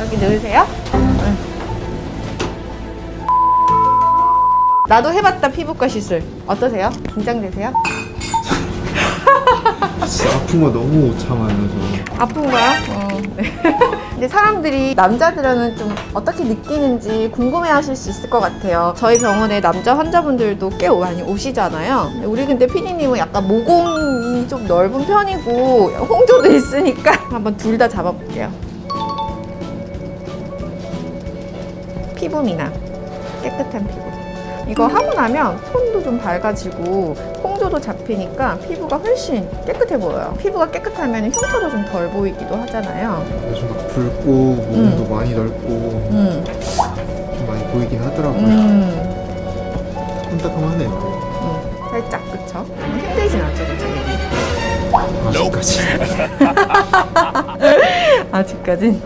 여기 넣으세요. 응. 나도 해봤다 피부과 시술 어떠세요? 긴장되세요? 진짜 아픈 거 너무 못 참아요 저 아픈가요? 어. 네. 근데 사람들이 남자들은 좀 어떻게 느끼는지 궁금해하실 수 있을 것 같아요. 저희 병원에 남자 환자분들도 꽤 많이 오시잖아요. 우리 근데 피디님은 약간 모공이 좀 넓은 편이고 홍조도 있으니까 한번 둘 다 잡아볼게요. 피부 미남, 깨끗한 피부. 이거 하고 나면 손도 좀 밝아지고 홍조도 잡히니까 피부가 훨씬 깨끗해 보여요. 피부가 깨끗하면 흉터도 좀 덜 보이기도 하잖아요. 요즘 막 붉고 모공도 많이 넓고 음, 좀 많이 보이긴 하더라고요 음, 따끔따끔하네요 음. 살짝 그쵸? 힘들진 않죠, 그쵸? 아직까지 아직까진.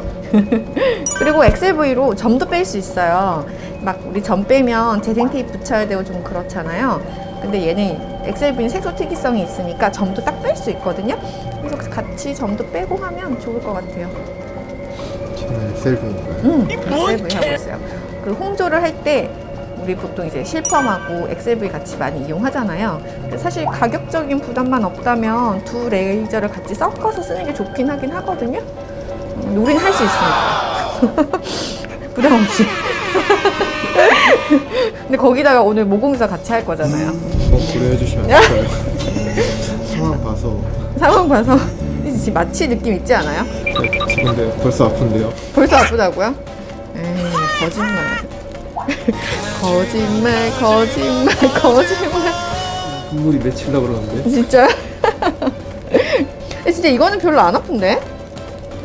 그리고 엑셀V로 점도 뺄 수 있어요. 막 우리 점 빼면 재생 테이프 붙여야 되고 좀 그렇잖아요. 근데 얘는 엑셀V는 색소 특이성이 있으니까 점도 딱 뺄 수 있거든요. 그래서 같이 점도 빼고 하면 좋을 것 같아요. 저는 엑셀V인가요? 음, 엑셀V 하고 있어요. 그 홍조를 할 때 우리 보통 이제 실펌하고 엑셀V 같이 많이 이용하잖아요. 사실 가격적인 부담만 없다면 두 레이저를 같이 섞어서 쓰는 게 좋긴 하긴 하거든요. 음, 우리는 할수 있으니까. 부담 없이. 근데 거기다가 오늘 모공사 같이 할 거잖아요. 어 고려해 주시면 안 될까요? 상황 봐서 상황 봐서 지금 마취 느낌 있지 않아요? 네, 근데 벌써 아픈데요 벌써 아프다고요? 에이, 거짓말. 거짓말, 거짓말, 거짓말. 눈물이 맺히려 그러는데? 근데 진짜 이거는 별로 안 아픈데?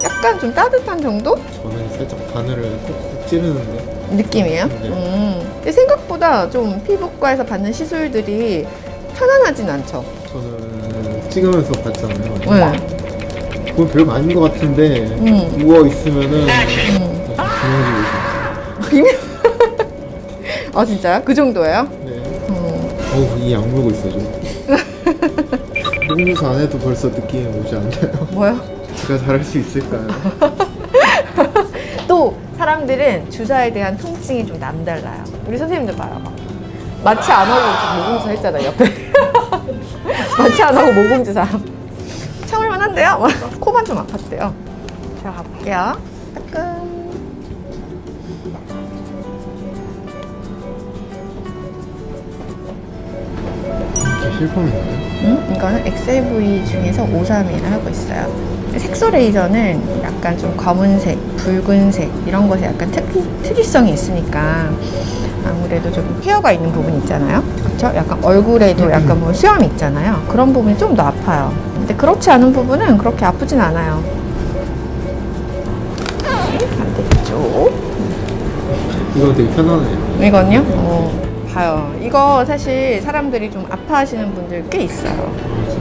약간 좀 따뜻한 정도? 저는 살짝 바늘을 콕콕 찌르는데 느낌이에요? 네. 음. 생각보다 좀 피부과에서 받는 시술들이 편안하진 않죠? 저는 찍으면서 봤잖아요 네. 그건 별거 아닌 것 같은데 음. 누워있으면은 음. 중요해지고 있어요 아, 진짜요? 그 정도예요? 네. 음. 어우 이 약물고 있어 좀 목무사 안 해도 벌써 느낌이 오지 않나요? 뭐요? 제가 잘할 수 있을까요? 또 사람들은 주사에 대한 통증이 좀 남달라요. 우리 선생님들 봐요. 막. 마취 안 하고 좀 모공주사 했잖아요, 옆에. 마취 안 하고 모공주사. 참을만 한데요? 막 코만 좀 아팠대요. 자, 가볼게요. 따끔. 이게 실험인가요? 음? 이거는 엑셀V 중에서 531을 하고 있어요. 색소 레이저는 약간 좀 검은색, 붉은색 이런 것에 약간 특이, 특이성이 있으니까 아무래도 좀 헤어가 있는 부분 있잖아요. 그렇죠? 약간 얼굴에도 약간 뭐 수염이 있잖아요. 그런 부분이 좀 더 아파요. 근데 그렇지 않은 부분은 그렇게 아프진 않아요. 네, 반대쪽. 이거 되게 편하네요 이건요? 어, 봐요. 이거 사실 사람들이 좀 아파하시는 분들 꽤 있어요.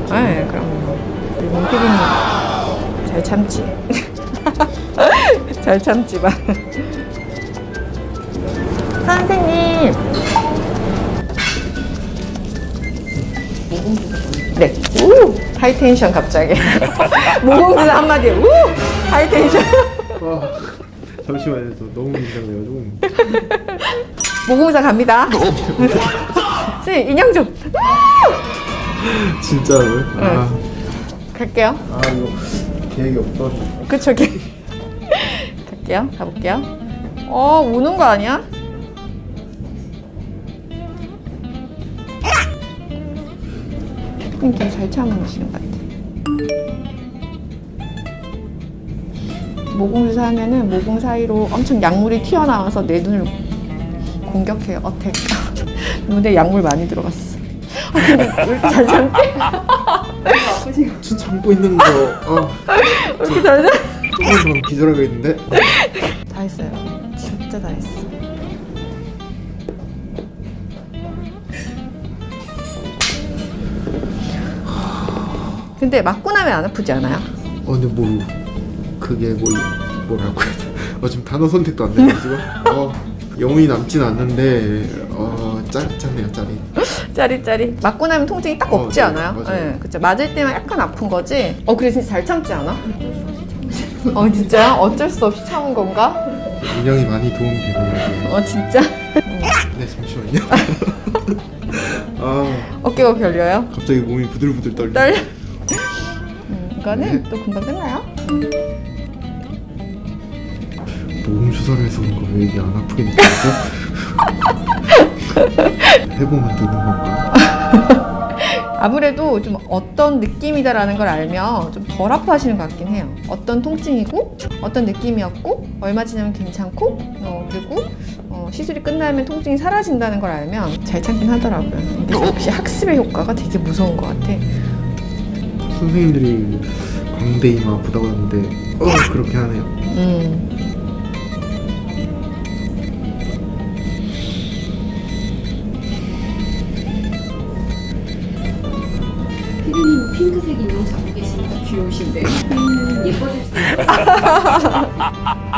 네, 그럼 우리 문 PD님 잘 참지. 잘 참지 마. 선생님. 네. 우! high tension 갑자기. 모공진 한마디. 우! high tension. 아, 잠시만요 저 너무 긴장돼가지고 모공사 갑니다. 선생님 인형 좀. 진짜로요? 아, 갈게요. 아 이거 계획이 없어 그쵸, 게 갈게요. 가볼게요. 어, 우는 거 아니야? 좀잘 참으시는 것 같아. 모공주사 하면은 모공 사이로 엄청 약물이 튀어나와서 내 눈을 공격해요. 어택. 눈에 약물 많이 들어갔어. 아, 근데 왜 이렇게 잘 참지? 춘 참고 있는 거 아, 왜 이렇게 잘 참? 조금 더 기절하겠는데? 다 했어요. 진짜 다 했어. 근데 맞고 나면 안 아프지 않아요? 어 근데 뭐 그게 뭐 이- 뭐라고 해야 돼? 어 지금 단어 선택도 안 돼가지고 어 영혼이 남진 않는데 어 짜릿하네요 짜릿 짜릿짜릿. 맞고 나면 통증이 딱 어, 없지 네, 않아요? 맞아요. 네, 그쵸. 맞을 때만 약간 아픈 거지. 어, 그래 진짜 잘 참지 않아? 어 진짜 어쩔 수 없이 참은 건가? 인형이 많이 도움이 되네요. 어 진짜? 네 잠시만요. 아 어깨가 결려요? 갑자기 몸이 부들부들 떨려. 떨려. 음, 이거는 네. 또 금방 끝나요. 몸 주사를 해서 그런가 왜 이게 안 아프게 느껴지죠? 해보면 되는 건가? 아무래도 좀 어떤 느낌이다라는 걸 알면 좀 덜 아파하시는 것 같긴 해요. 어떤 통증이고 어떤 느낌이었고 얼마 지나면 괜찮고 어, 그리고 어, 시술이 끝나면 통증이 사라진다는 걸 알면 잘 참긴 하더라고요. 근데 역시 학습의 효과가 되게 무서운 것 같아. 선생님들이 광대 이마 아프다고 하는데 어 그렇게 하네요. 음, 핑크색 인형 잡고 계시니까 그 귀여우신데. 음. 음, 예뻐질 수 있어요.